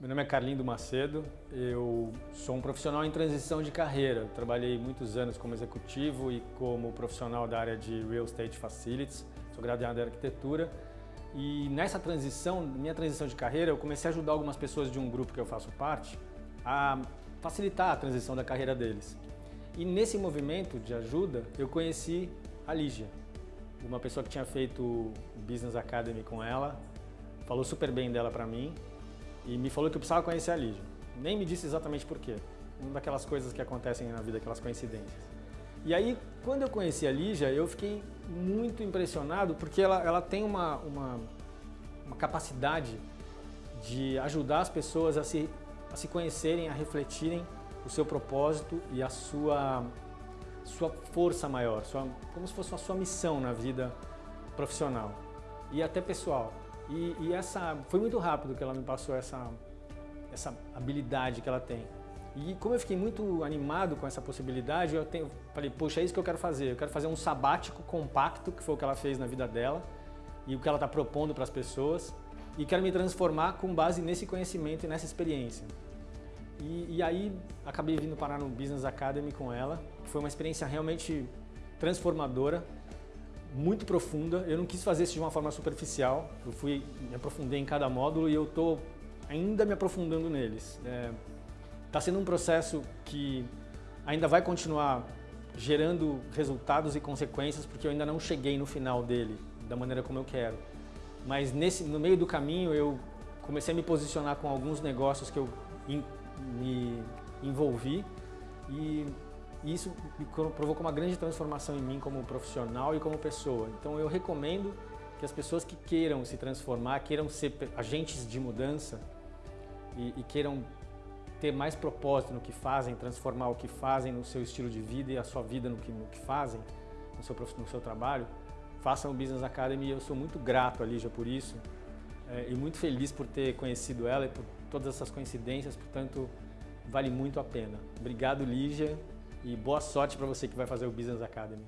Meu nome é Carlindo Macedo, eu sou um profissional em transição de carreira. trabalhei muitos anos como executivo e como profissional da área de Real Estate Facilities, sou graduado em arquitetura. E nessa transição, minha transição de carreira, eu comecei a ajudar algumas pessoas de um grupo que eu faço parte a facilitar a transição da carreira deles. E nesse movimento de ajuda, eu conheci a Lígia, uma pessoa que tinha feito Business Academy com ela, falou super bem dela para mim e me falou que eu precisava conhecer a Lígia. Nem me disse exatamente por quê. Uma daquelas coisas que acontecem na vida, aquelas coincidências. E aí, quando eu conheci a Lígia, eu fiquei muito impressionado porque ela, ela tem uma, uma, uma capacidade de ajudar as pessoas a se, a se conhecerem, a refletirem o seu propósito e a sua, sua força maior, sua, como se fosse a sua missão na vida profissional e até pessoal. E, e, essa foi muito rápido que ela me passou essa, essa habilidade que ela tem. E como eu fiquei muito animado com essa possibilidade, eu tenho, falei, poxa, é isso que eu quero fazer. Eu quero fazer um sabático compacto, que foi o que ela fez na vida dela, e o que ela está propondo para as pessoas, e quero me transformar com base nesse conhecimento e nessa experiência. E, e aí acabei vindo parar no Business Academy com ela, que foi uma experiência realmente transformadora, muito profunda. Eu não quis fazer isso de uma forma superficial. Eu fui me aprofundei em cada módulo e eu estou ainda me aprofundando neles. Está é, tá sendo um processo que ainda vai continuar gerando resultados e consequências porque eu ainda não cheguei no final dele da maneira como eu quero. Mas nesse, no meio do caminho eu comecei a me posicionar com alguns negócios que eu in, me envolvi e e isso provocou uma grande transformação em mim como profissional e como pessoa. Então eu recomendo que as pessoas que queiram se transformar, queiram ser agentes de mudança e, e queiram ter mais propósito no que fazem, transformar o que fazem no seu estilo de vida e a sua vida no que, no que fazem, no seu, no seu trabalho, façam o Business Academy eu sou muito grato a Lígia por isso é, e muito feliz por ter conhecido ela e por todas essas coincidências, portanto, vale muito a pena. Obrigado, Lígia e boa sorte para você que vai fazer o Business Academy.